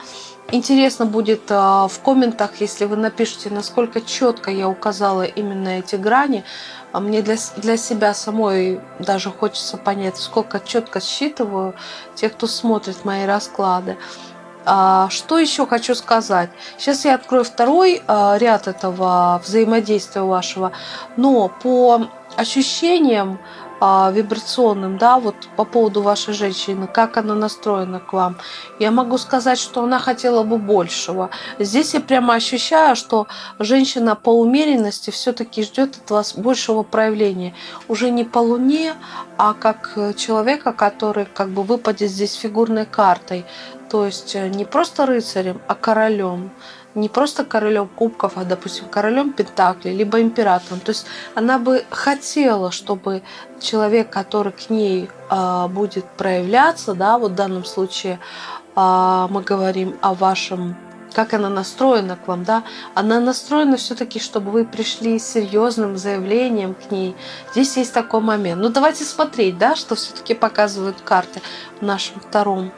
Speaker 1: Интересно будет э, в комментах, если вы напишите, насколько четко я указала именно эти грани, а мне для, для себя самой даже хочется понять, сколько четко считываю тех, кто смотрит мои расклады. А, что еще хочу сказать? Сейчас я открою второй а, ряд этого взаимодействия вашего, но по ощущениям а, вибрационным, да, вот по поводу вашей женщины, как она настроена к вам. Я могу сказать, что она хотела бы большего. Здесь я прямо ощущаю, что женщина по умеренности все-таки ждет от вас большего проявления. Уже не по луне, а как человека, который как бы выпадет здесь фигурной картой. То есть э, не просто рыцарем, а королем не просто королем кубков, а, допустим, королем пентаклей, либо императором. То есть она бы хотела, чтобы человек, который к ней э, будет проявляться, да, вот в данном случае э, мы говорим о вашем как она настроена к вам, да, она настроена все-таки, чтобы вы пришли с серьезным заявлением к ней. Здесь есть такой момент. Ну, давайте смотреть, да, что все-таки показывают карты в нашем втором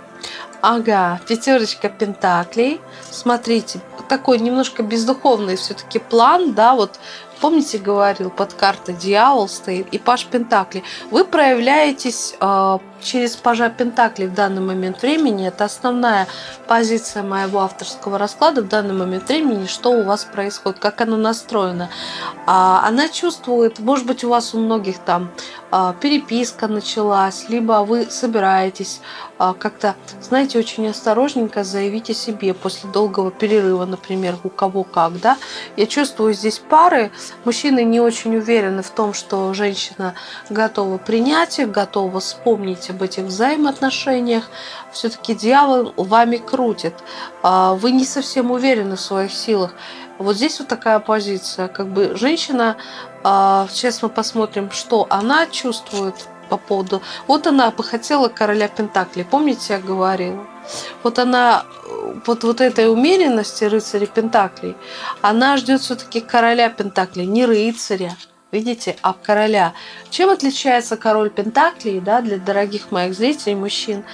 Speaker 1: Ага, пятерочка пентаклей. Смотрите, такой немножко бездуховный все-таки план, да, вот помните, говорил, под картой дьявол стоит и паш пентакли. Вы проявляетесь э, через пажа Пентакли в данный момент времени. Это основная позиция моего авторского расклада в данный момент времени, что у вас происходит, как оно настроено. А, она чувствует, может быть, у вас у многих там а, переписка началась, либо вы собираетесь а, как-то, знаете, очень осторожненько заявить о себе после долгого перерыва, например, у кого как, да. Я чувствую здесь пары, мужчины не очень уверены в том, что женщина готова принять их, готова вспомнить об этих взаимоотношениях, все-таки дьявол вами крутит. А, вы не совсем уверены в своих силах. Вот здесь вот такая позиция. Как бы женщина, а, сейчас мы посмотрим, что она чувствует по поводу... Вот она бы хотела короля Пентакли, помните, я говорила? Вот она, вот, вот этой умеренности рыцаря Пентаклей, она ждет все-таки короля Пентаклей, не рыцаря, видите, а короля. Чем отличается король Пентаклей, да, для дорогих моих зрителей, мужчин,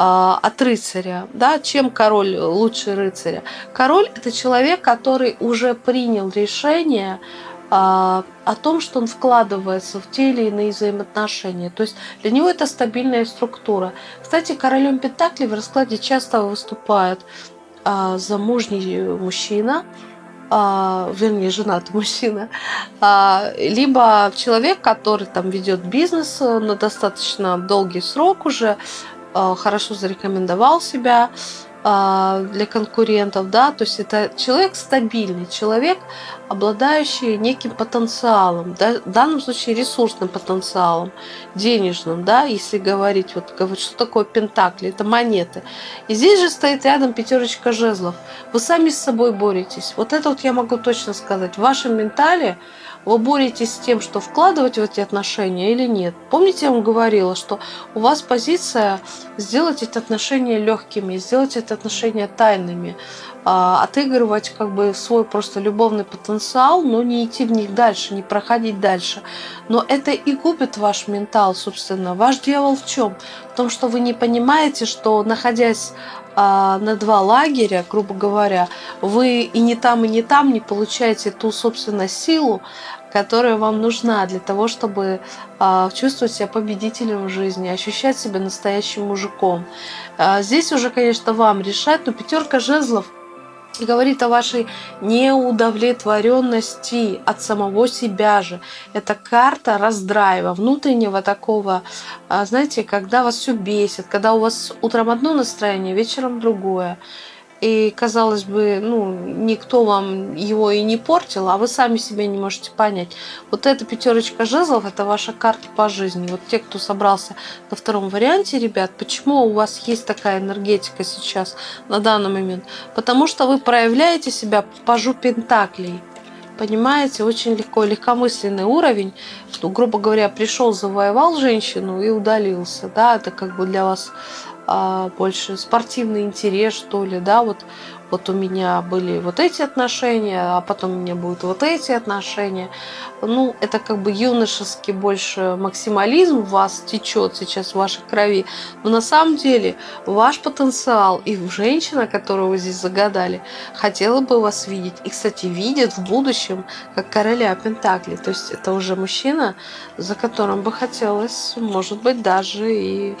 Speaker 1: а, от рыцаря, да, чем король лучше рыцаря. Король это человек, который уже принял решение о том, что он вкладывается в те или иные взаимоотношения. То есть для него это стабильная структура. Кстати, королем Пентакли в раскладе часто выступает а, замужний мужчина, а, вернее, женатый мужчина, а, либо человек, который там ведет бизнес на достаточно долгий срок уже, а, хорошо зарекомендовал себя а, для конкурентов, да, то есть это человек стабильный, человек, обладающий неким потенциалом, да, в данном случае ресурсным потенциалом, денежным, да, если говорить, вот что такое пентакли, это монеты. И здесь же стоит рядом пятерочка жезлов. Вы сами с собой боретесь. Вот это вот я могу точно сказать. В вашем ментале вы боретесь с тем, что вкладывать в эти отношения или нет. Помните, я вам говорила, что у вас позиция сделать эти отношения легкими, сделать эти отношения тайными, а, отыгрывать как бы свой просто любовный потенциал, но не идти в них дальше, не проходить дальше. Но это и губит ваш ментал, собственно. Ваш дьявол в чем? В том, что вы не понимаете, что находясь на два лагеря, грубо говоря, вы и не там, и не там не получаете ту, собственно, силу, которая вам нужна для того, чтобы э, чувствовать себя победителем в жизни, ощущать себя настоящим мужиком. Э, здесь уже, конечно, вам решать, но пятерка жезлов говорит о вашей неудовлетворенности от самого себя же. Это карта раздрайва, внутреннего такого, а, знаете, когда вас все бесит, когда у вас утром одно настроение, вечером другое. И, казалось бы, ну, никто вам его и не портил, а вы сами себя не можете понять. Вот эта пятерочка жезлов – это ваша карта по жизни. Вот те, кто собрался на втором варианте, ребят, почему у вас есть такая энергетика сейчас, на данный момент? Потому что вы проявляете себя по жу пентаклей. Понимаете, очень легко, легкомысленный уровень, что, грубо говоря, пришел, завоевал женщину и удалился. Да, это как бы для вас больше спортивный интерес, что ли, да, вот, вот у меня были вот эти отношения, а потом у меня будут вот эти отношения. Ну, это как бы юношеский больше максимализм в вас течет сейчас в вашей крови. Но на самом деле ваш потенциал и женщина, которую вы здесь загадали, хотела бы вас видеть. И, кстати, видит в будущем как короля Пентакли. То есть это уже мужчина, за которым бы хотелось, может быть, даже и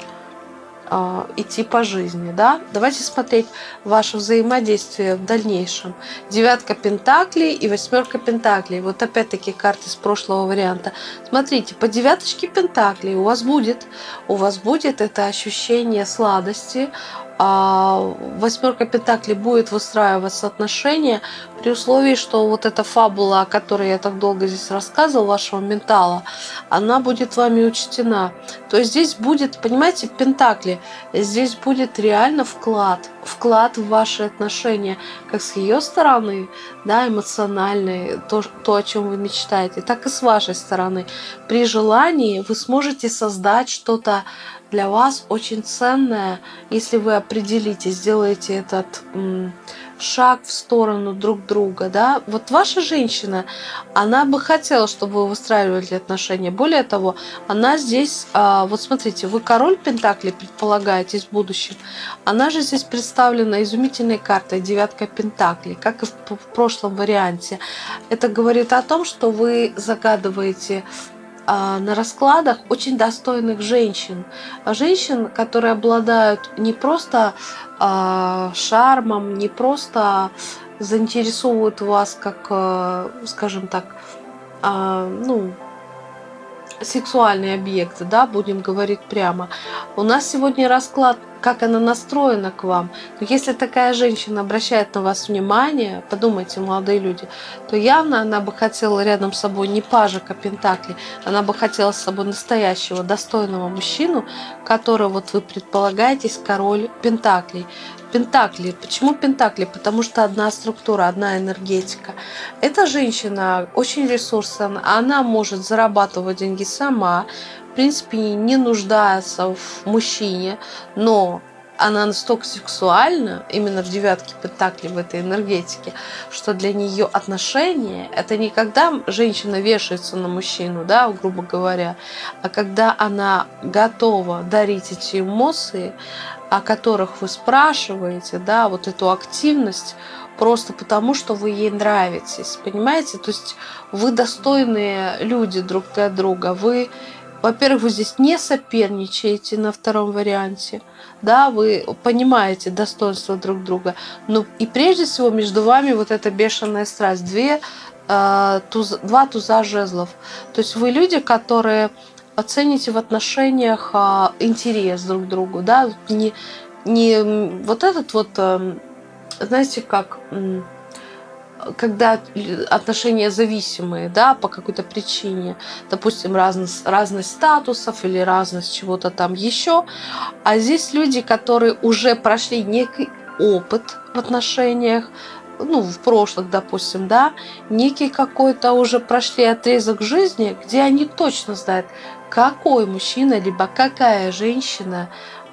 Speaker 1: идти по жизни. Да? Давайте смотреть ваше взаимодействие в дальнейшем. Девятка пентаклей и восьмерка пентаклей. Вот опять-таки карты с прошлого варианта. Смотрите, по девяточке пентаклей у вас будет, у вас будет это ощущение сладости, а восьмерка Пентаклей будет выстраиваться отношения при условии, что вот эта фабула, о которой я так долго здесь рассказывал, вашего ментала, она будет вами учтена. То есть здесь будет, понимаете, Пентакли, здесь будет реально вклад, вклад в ваши отношения, как с ее стороны, да, эмоциональный, то, то, о чем вы мечтаете, так и с вашей стороны. При желании вы сможете создать что-то для вас очень ценное, если вы определите, сделаете этот шаг в сторону друг друга, да, вот ваша женщина, она бы хотела, чтобы вы выстраивали отношения. Более того, она здесь, а, вот смотрите, вы король Пентакли предполагаете в будущем, она же здесь представлена изумительной картой девятка Пентакли, как и в прошлом варианте. Это говорит о том, что вы загадываете на раскладах очень достойных женщин. Женщин, которые обладают не просто а, шармом, не просто заинтересовывают вас как, а, скажем так, ну, сексуальный объект, да, будем говорить прямо. У нас сегодня расклад, как она настроена к вам. Но если такая женщина обращает на вас внимание, подумайте, молодые люди, то явно она бы хотела рядом с собой не пажика Пентакли, она бы хотела с собой настоящего, достойного мужчину, который, вот вы предполагаетесь, король Пентаклей. Пентакли. Почему Пентакли? Потому что одна структура, одна энергетика. Эта женщина очень ресурсна, она может зарабатывать деньги сама, в принципе, не нуждается в мужчине, но она настолько сексуальна, именно в девятке Пентакли, в этой энергетике, что для нее отношения – это не когда женщина вешается на мужчину, да, грубо говоря, а когда она готова дарить эти эмоции, о которых вы спрашиваете, да, вот эту активность, просто потому, что вы ей нравитесь, понимаете? То есть вы достойные люди друг для друга, вы, во-первых, вы здесь не соперничаете на втором варианте, да, вы понимаете достоинство друг друга, но и прежде всего между вами вот эта бешеная страсть, две, э, туз, два туза жезлов, то есть вы люди, которые оцените в отношениях а, интерес друг к другу, да, не, не вот этот вот, а, знаете, как, когда отношения зависимые, да, по какой-то причине, допустим, разность, разность статусов или разность чего-то там еще, а здесь люди, которые уже прошли некий опыт в отношениях, ну, в прошлых, допустим, да, некий какой-то уже прошли отрезок жизни, где они точно знают, какой мужчина, либо какая женщина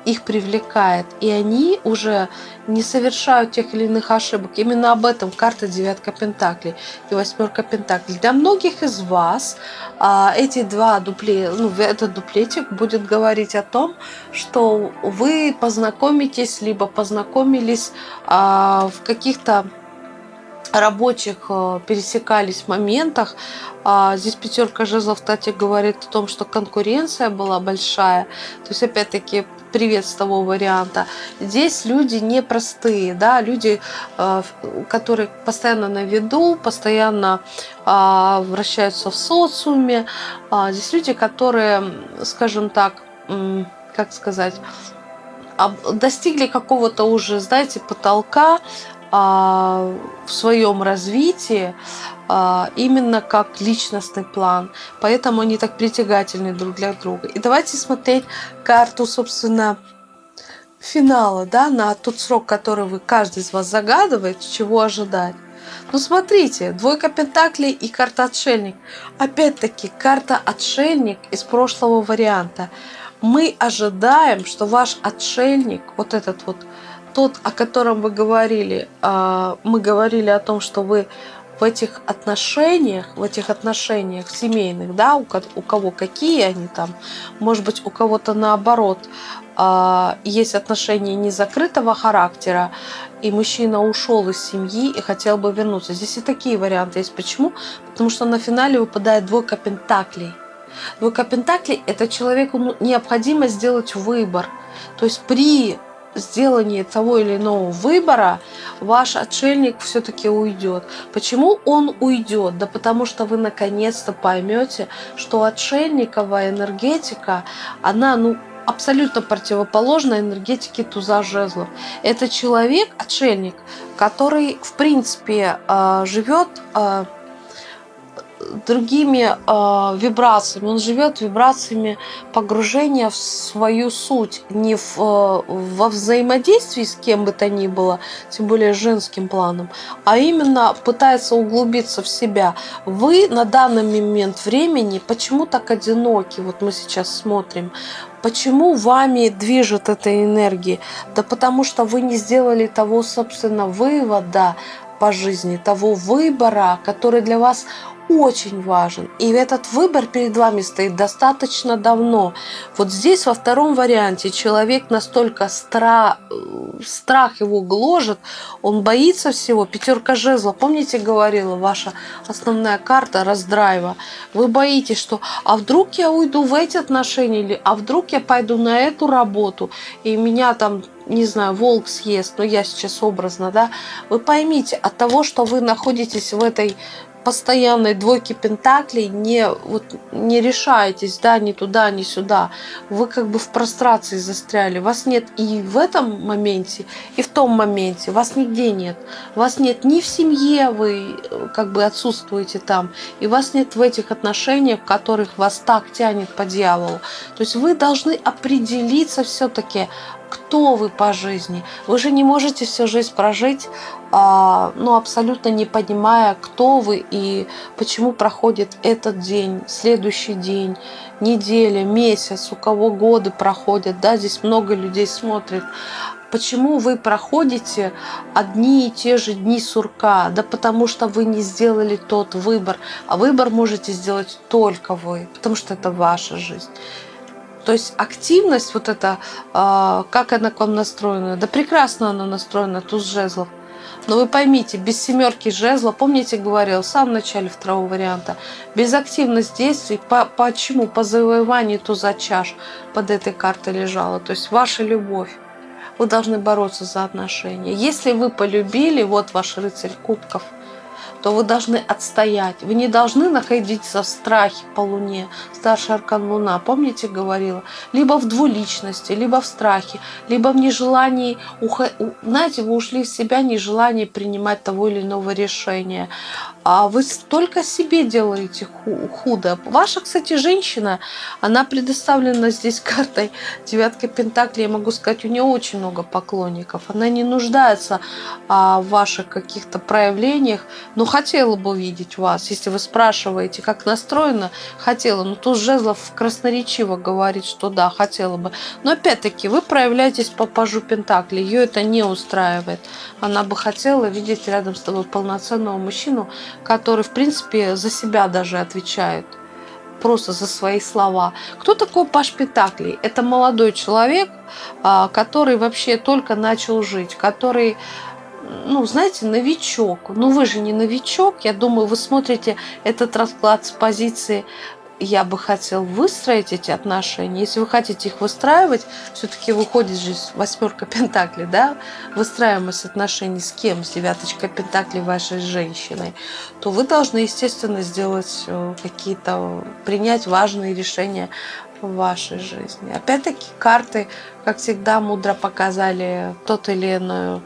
Speaker 1: их привлекает, и они уже не совершают тех или иных ошибок. Именно об этом карта девятка пентаклей и восьмерка пентаклей. Для многих из вас а, эти два дупле, ну, этот дуплетик будет говорить о том, что вы познакомитесь, либо познакомились а, в каких-то рабочих э, пересекались моментах. А здесь пятерка жезлов, кстати, говорит о том, что конкуренция была большая. То есть, опять-таки, привет с того варианта. Здесь люди непростые, да, люди, э, которые постоянно на виду, постоянно а, вращаются в социуме. А здесь люди, которые, скажем так, как сказать, достигли какого-то уже, знаете, потолка, в своем развитии а, именно как личностный план. Поэтому они так притягательны друг для друга. И давайте смотреть карту, собственно, финала, да, на тот срок, который вы, каждый из вас загадывает, чего ожидать. Ну, смотрите, двойка пентаклей и карта отшельник. Опять-таки, карта отшельник из прошлого варианта. Мы ожидаем, что ваш отшельник, вот этот вот тот, о котором вы говорили, а, мы говорили о том, что вы в этих отношениях, в этих отношениях семейных, да, у, кого какие они там, может быть, у кого-то наоборот, а, есть отношения незакрытого характера, и мужчина ушел из семьи и хотел бы вернуться. Здесь и такие варианты есть. Почему? Потому что на финале выпадает двойка пентаклей. Двойка пентаклей – это человеку необходимо сделать выбор. То есть при сделании того или иного выбора ваш отшельник все-таки уйдет. Почему он уйдет? Да потому что вы наконец-то поймете, что отшельниковая энергетика, она ну, абсолютно противоположна энергетике туза жезлов. Это человек, отшельник, который в принципе э, живет э, другими э, вибрациями. Он живет вибрациями погружения в свою суть, не в, э, во взаимодействии с кем бы то ни было, тем более женским планом, а именно пытается углубиться в себя. Вы на данный момент времени почему так одиноки? Вот мы сейчас смотрим. Почему вами движет эта энергия? Да потому что вы не сделали того, собственно, вывода по жизни, того выбора, который для вас очень важен. И этот выбор перед вами стоит достаточно давно. Вот здесь во втором варианте человек настолько стра... страх его гложет, он боится всего. Пятерка жезла, помните, говорила ваша основная карта раздрайва. Вы боитесь, что а вдруг я уйду в эти отношения, или а вдруг я пойду на эту работу, и меня там не знаю, волк съест, но я сейчас образно, да, вы поймите, от того, что вы находитесь в этой постоянной двойки пентаклей не, вот, не решаетесь, да, ни туда, ни сюда. Вы как бы в прострации застряли. Вас нет и в этом моменте, и в том моменте. Вас нигде нет. Вас нет ни в семье, вы э, как бы отсутствуете там, и вас нет в этих отношениях, в которых вас так тянет по дьяволу. То есть вы должны определиться все-таки, кто вы по жизни. Вы же не можете всю жизнь прожить, а, ну, абсолютно не понимая, кто вы и почему проходит этот день, следующий день, неделя, месяц, у кого годы проходят, да, здесь много людей смотрит. Почему вы проходите одни и те же дни сурка? Да потому что вы не сделали тот выбор. А выбор можете сделать только вы, потому что это ваша жизнь. То есть активность вот эта, а, как она к вам настроена? Да прекрасно она настроена, туз жезлов. Но вы поймите, без семерки жезла, помните, говорил в самом начале второго варианта, без активности действий, по, почему? По завоеванию туза чаш под этой картой лежала. То есть ваша любовь. Вы должны бороться за отношения. Если вы полюбили, вот ваш рыцарь кубков – то вы должны отстоять. Вы не должны находиться в страхе по Луне. Старший аркан Луна, помните, говорила? Либо в двуличности, либо в страхе, либо в нежелании, знаете, вы ушли в себя, нежелание принимать того или иного решения. А вы только себе делаете худо. Ваша, кстати, женщина, она предоставлена здесь картой девятка Пентакли. Я могу сказать, у нее очень много поклонников. Она не нуждается а, в ваших каких-то проявлениях, но хотела бы увидеть вас. Если вы спрашиваете, как настроена, хотела. Но тут Жезлов красноречиво говорит, что да, хотела бы. Но опять-таки, вы проявляетесь по пажу Пентакли. Ее это не устраивает. Она бы хотела видеть рядом с тобой полноценного мужчину, который, в принципе, за себя даже отвечает просто за свои слова. Кто такой Паш Пентаклей? Это молодой человек, а, который вообще только начал жить, который ну, знаете, новичок. Ну, вы же не новичок. Я думаю, вы смотрите этот расклад с позиции я бы хотел выстроить эти отношения. Если вы хотите их выстраивать, все-таки выходит же восьмерка пентаклей, да, выстраиваемость отношений с кем? С девяточкой пентаклей вашей женщиной, то вы должны, естественно, сделать э, какие-то, принять важные решения в вашей жизни. Опять-таки карты, как всегда, мудро показали тот или иной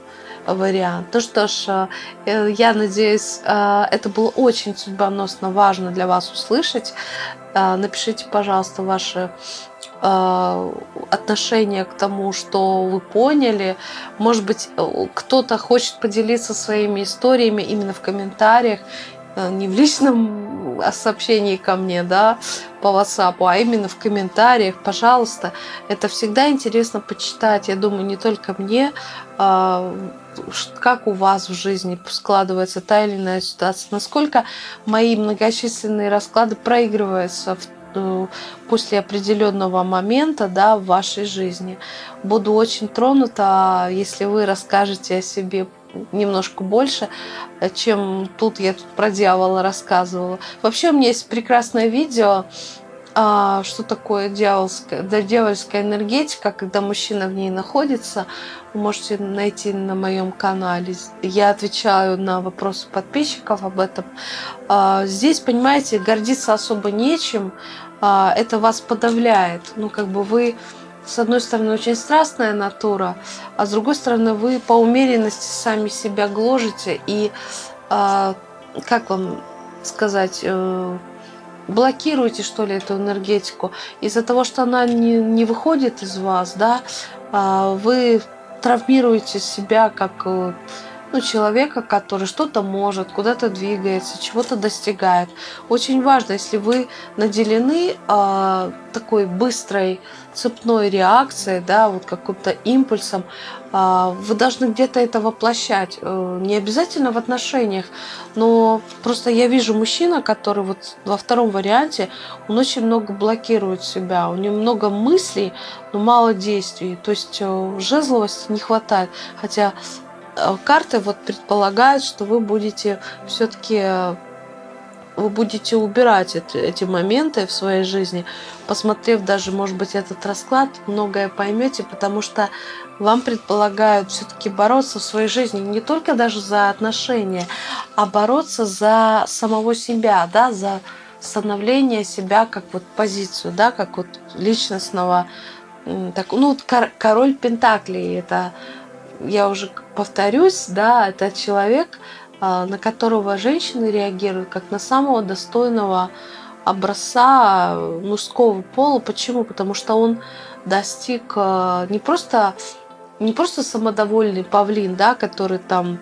Speaker 1: вариант. Ну что ж, э, я надеюсь, э, это было очень судьбоносно важно для вас услышать. Э, напишите, пожалуйста, ваши отношение к тому, что вы поняли. Может быть, кто-то хочет поделиться своими историями именно в комментариях, не в личном сообщении ко мне, да, по WhatsApp, а именно в комментариях, пожалуйста. Это всегда интересно почитать. Я думаю, не только мне, как у вас в жизни складывается та или иная ситуация, насколько мои многочисленные расклады проигрываются в э, после определенного момента да, в вашей жизни. Буду очень тронута, если вы расскажете о себе немножко больше, чем тут я тут про дьявола рассказывала. Вообще у меня есть прекрасное видео, а, что такое дьявольская, да, дьявольская энергетика, когда мужчина в ней находится. Вы можете найти на моем канале. Я отвечаю на вопросы подписчиков об этом. А, здесь, понимаете, гордиться особо нечем. А, это вас подавляет. Ну, как бы вы, с одной стороны, очень страстная натура, а с другой стороны, вы по умеренности сами себя гложете. И, как вам сказать, э, блокируете, что ли, эту энергетику. Из-за того, что она не, не выходит из вас, да, а, вы травмируете себя как э, ну, человека, который что-то может, куда-то двигается, чего-то достигает. Очень важно, если вы наделены э, такой быстрой цепной реакцией, да, вот каким-то импульсом, э, вы должны где-то это воплощать. Э, не обязательно в отношениях, но просто я вижу мужчина, который вот во втором варианте, он очень много блокирует себя, у него много мыслей, но мало действий. То есть э, жезловости не хватает. Хотя карты вот предполагают, что вы будете все-таки э, вы будете убирать эти, эти моменты в своей жизни, посмотрев даже, может быть, этот расклад, многое поймете, потому что вам предполагают все-таки бороться в своей жизни не только даже за отношения, а бороться за самого себя, да, за становление себя как вот позицию, да, как вот личностного, так, ну, король Пентаклей, это я уже повторюсь, да, это человек, а, на которого женщины реагируют как на самого достойного образца мужского пола. Почему? Потому что он достиг а, не просто, не просто самодовольный павлин, да, который там,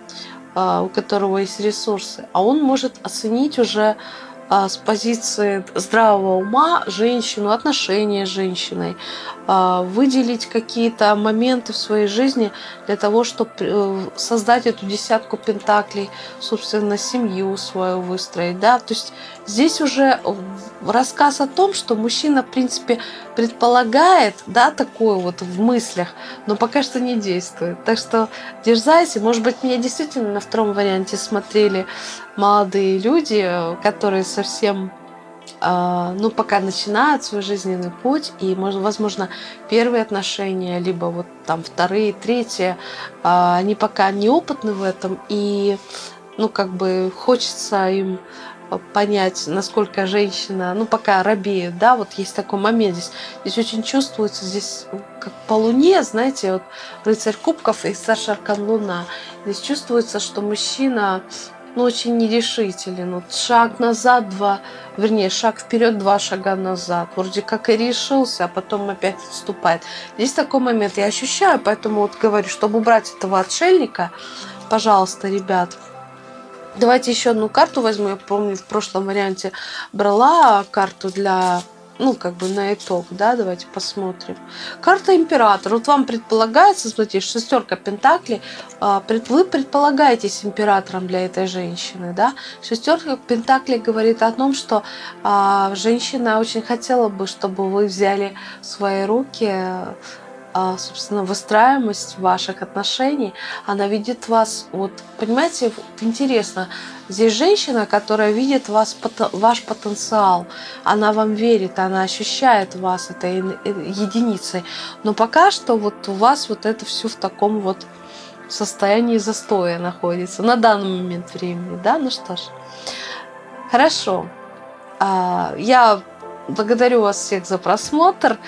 Speaker 1: а, у которого есть ресурсы, а он может оценить уже с позиции здравого ума женщину, отношения с женщиной, выделить какие-то моменты в своей жизни для того, чтобы э, создать эту десятку пентаклей, собственно, семью свою выстроить. Да? То есть здесь уже рассказ о том, что мужчина, в принципе, предполагает да, такое вот в мыслях, но пока что не действует. Так что дерзайте. Может быть, меня действительно на втором варианте смотрели молодые люди, которые совсем а, ну, пока начинают свой жизненный путь, и, возможно, первые отношения, либо вот там вторые, третьи, а, они пока неопытны в этом, и, ну, как бы хочется им понять, насколько женщина, ну, пока робеет, да, вот есть такой момент здесь. Здесь очень чувствуется, здесь как по луне, знаете, вот рыцарь кубков и старший аркан луна. Здесь чувствуется, что мужчина, ну, очень нерешителен. Вот шаг назад, два, вернее, шаг вперед, два шага назад. Вроде как и решился, а потом опять отступает. Здесь такой момент я ощущаю, поэтому вот говорю, чтобы убрать этого отшельника, пожалуйста, ребят, Давайте еще одну карту возьму. Я помню, в прошлом варианте брала карту для ну, как бы на итог, да, давайте посмотрим. Карта Император. Вот вам предполагается, смотрите, шестерка Пентаклей, а, вы предполагаетесь императором для этой женщины, да. Шестерка Пентаклей говорит о том, что а, женщина очень хотела бы, чтобы вы взяли в свои руки собственно, выстраиваемость ваших отношений, она видит вас, вот, понимаете, интересно, здесь женщина, которая видит вас, ваш потенциал, она вам верит, она ощущает вас этой единицей, но пока что вот у вас вот это все в таком вот состоянии застоя находится на данный момент времени, да, ну что ж, хорошо, а, я Благодарю вас всех за просмотр.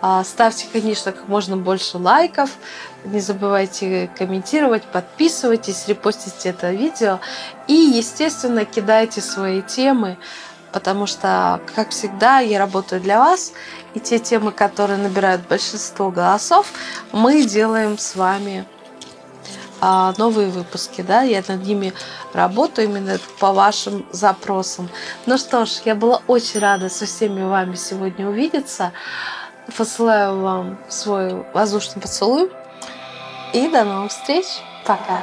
Speaker 1: А, ставьте, конечно, как можно больше лайков. Не забывайте комментировать, подписывайтесь, репостите это видео. И, естественно, кидайте свои темы, потому что, как всегда, я работаю для вас. И те темы, которые набирают большинство голосов, мы делаем с вами новые выпуски, да, я над ними работаю именно по вашим запросам. Ну что ж, я была очень рада со всеми вами сегодня увидеться. Посылаю вам свой воздушный поцелуй. И до новых встреч. Пока.